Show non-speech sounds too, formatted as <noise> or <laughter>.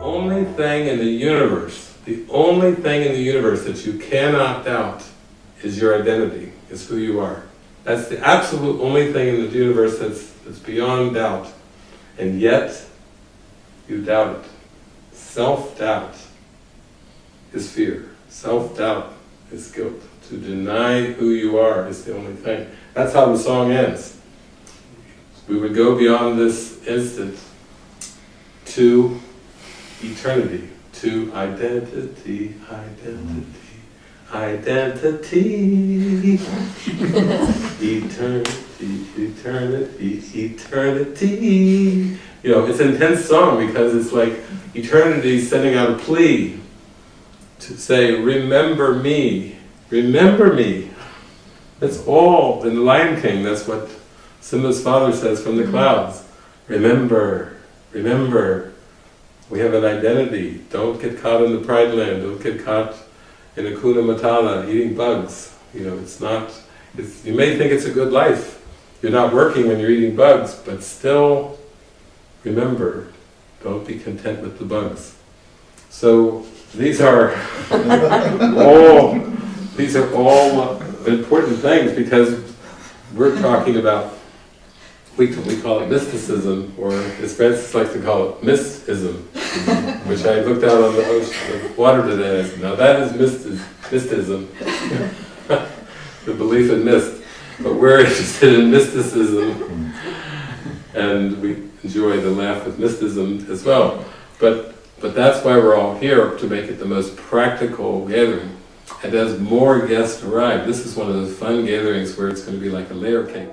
only thing in the universe, the only thing in the universe that you cannot doubt is your identity, is who you are. That's the absolute only thing in the universe that's, that's beyond doubt. And yet, you doubt it. Self-doubt is fear. Self-doubt is guilt. To deny who you are is the only thing. That's how the song ends. We would go beyond this instant to eternity, to identity, identity, identity, eternity, eternity, eternity. You know, it's an intense song because it's like eternity sending out a plea to say, remember me, remember me. That's all, in the Lion King, that's what Simba's father says from the mm-hmm. clouds. Remember, remember, we have an identity. Don't get caught in the pride land. Don't get caught in Hakuna Matata eating bugs. You know, it's not, it's, you may think it's a good life. You're not working when you're eating bugs, but still remember, don't be content with the bugs. So these are <laughs> all, these are all important things because we're talking about we, we call it mysticism, or as Francis likes to call it, mystism, <laughs> which I looked out on the ocean, water today, now that is mysticism, <laughs> the belief in mist. But we're interested in mysticism, and we enjoy the laugh of mysticism as well. But, but that's why we're all here, to make it the most practical gathering. And as more guests arrive, this is one of those fun gatherings where it's going to be like a layer cake.